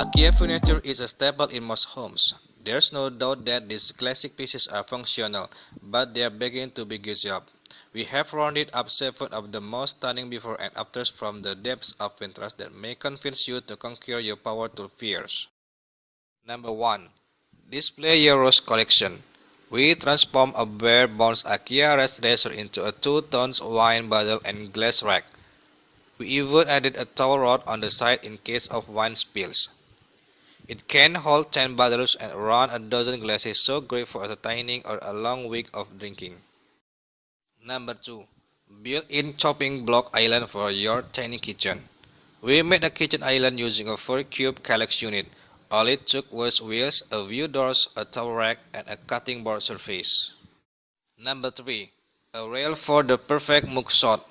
IKEA furniture is a staple in most homes. There's no doubt that these classic pieces are functional, but they are beginning to be used up. We have rounded up seven of the most stunning before and afters from the depths of Pinterest that may convince you to conquer your power to fears. Number 1. Display your rose collection. We transform a bare bones IKEA red dresser into a two-tone wine bottle and glass rack. We even added a towel rod on the side in case of wine spills. It can hold 10 bottles and around a dozen glasses so great for entertaining or a long week of drinking. Number 2. Built-in chopping block island for your tiny kitchen. We made a kitchen island using a 4-cube Kallax unit. All it took was wheels, a few doors, a towel rack, and a cutting board surface. Number 3. A rail for the perfect mug shot.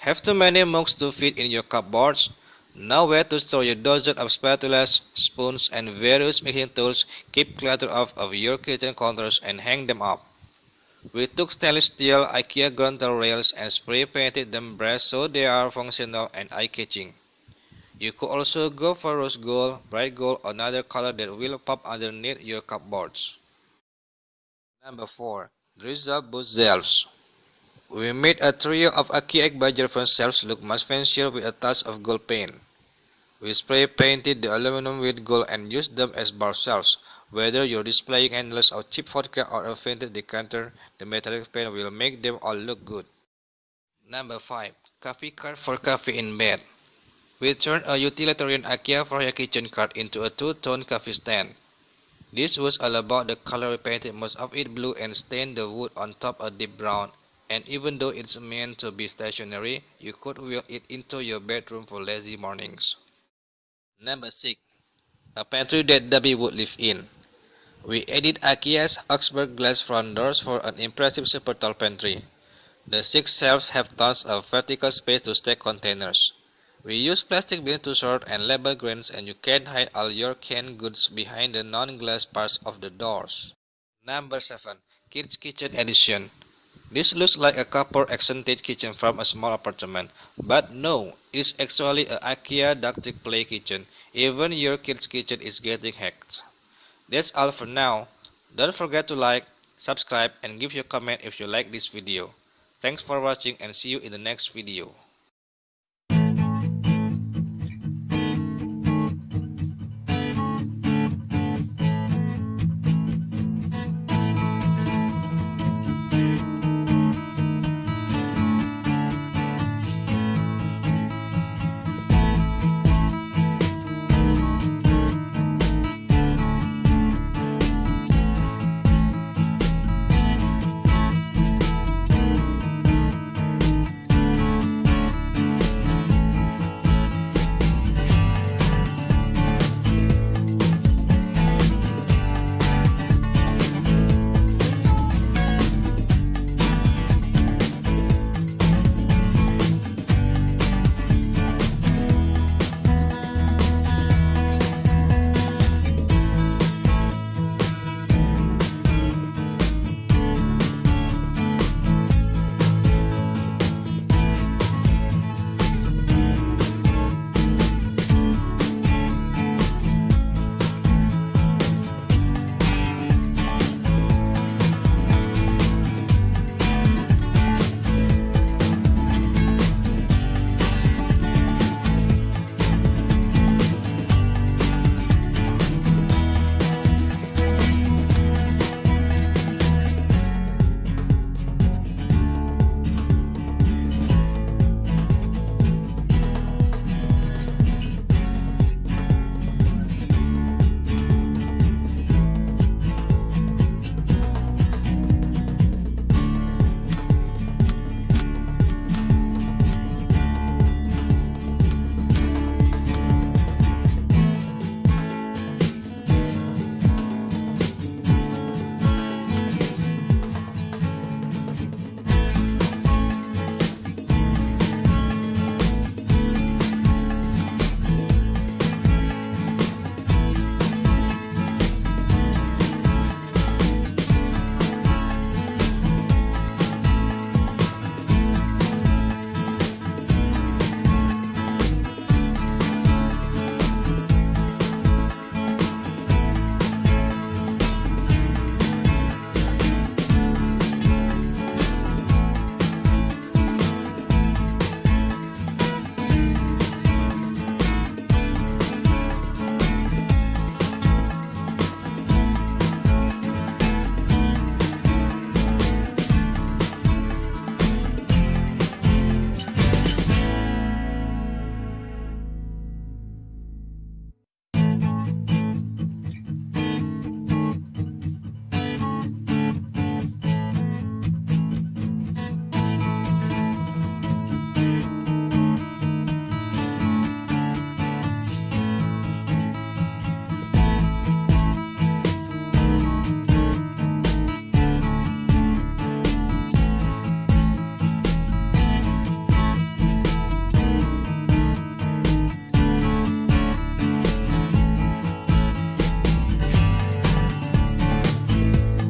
Have too many mugs to fit in your cupboards? Nowhere to store your dozen of spatulas, spoons, and various mixing tools. Keep clutter off of your kitchen counters and hang them up. We took stainless steel IKEA Grundtal rails and spray painted them brass so they are functional and eye-catching. You could also go for rose gold, bright gold, or another color that will pop underneath your cupboards. Number 4. Drizzle Boost Shelves We made a trio of IKEA Badger front shelves look much fancier with a touch of gold paint. We spray painted the aluminum with gold and used them as bar shelves. Whether you're displaying endless of cheap vodka or a fainted decanter, the metallic paint will make them all look good. Number 5. Coffee cart for coffee in bed. We turned a utilitarian IKEA Förhöja kitchen cart into a two-tone coffee stand. This was all about the color we painted most of it blue and stained the wood on top a deep brown. And even though it's meant to be stationary, you could wheel it into your bedroom for lazy mornings. Number 6. A pantry that Debbie would live in. We added IKEA's Oxberg glass front doors for an impressive super tall pantry. The six shelves have tons of vertical space to stack containers. We use plastic bins to sort and label grains and you can hide all your canned goods behind the non-glass parts of the doors. Number 7. Kids Kitchen Edition This looks like a copper accented kitchen from a small apartment, but no, it is actually a IKEA Duktig play kitchen. Even your kid's kitchen is getting hacked. That's all for now. Don't forget to like, subscribe and give your comment if you like this video. Thanks for watching and see you in the next video.